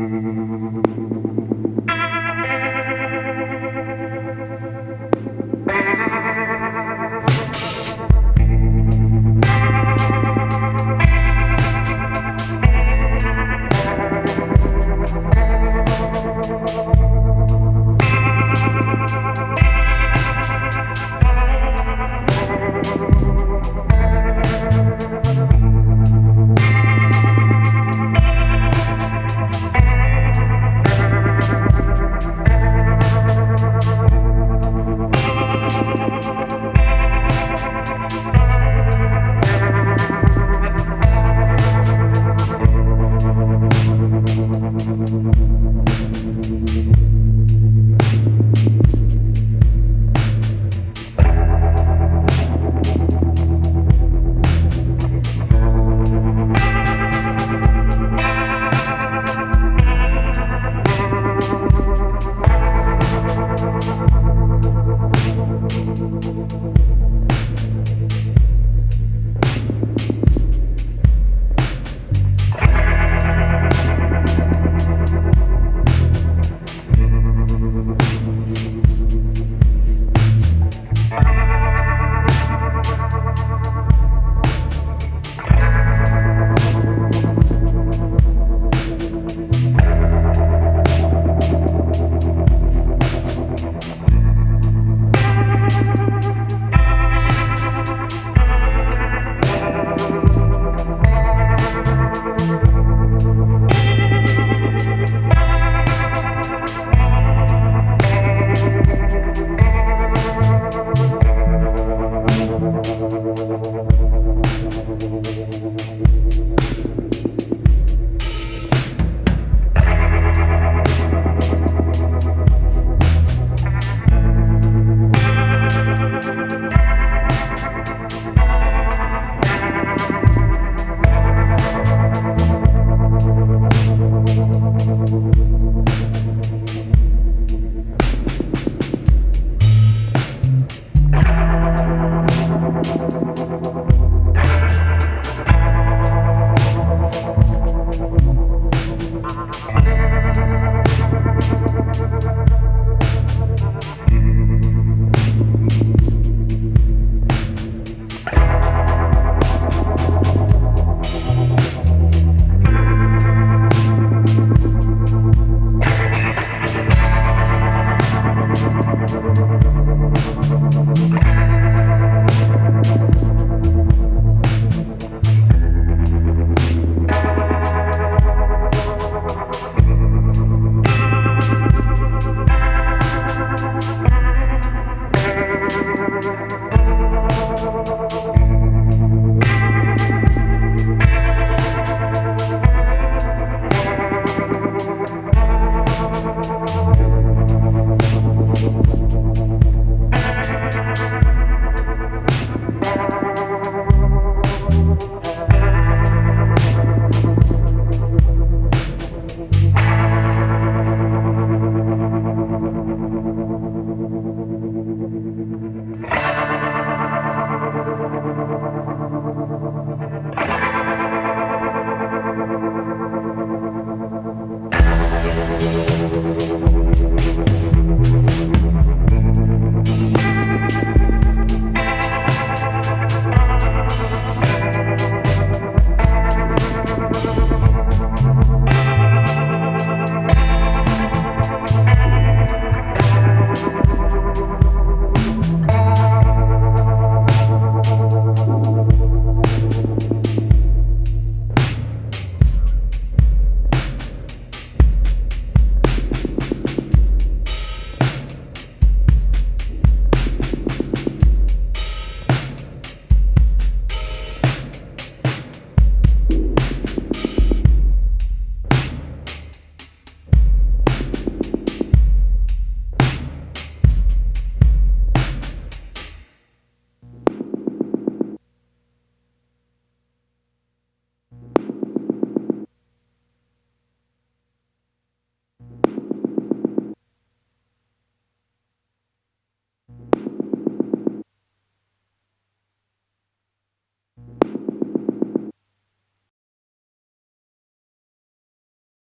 ハハハハハ。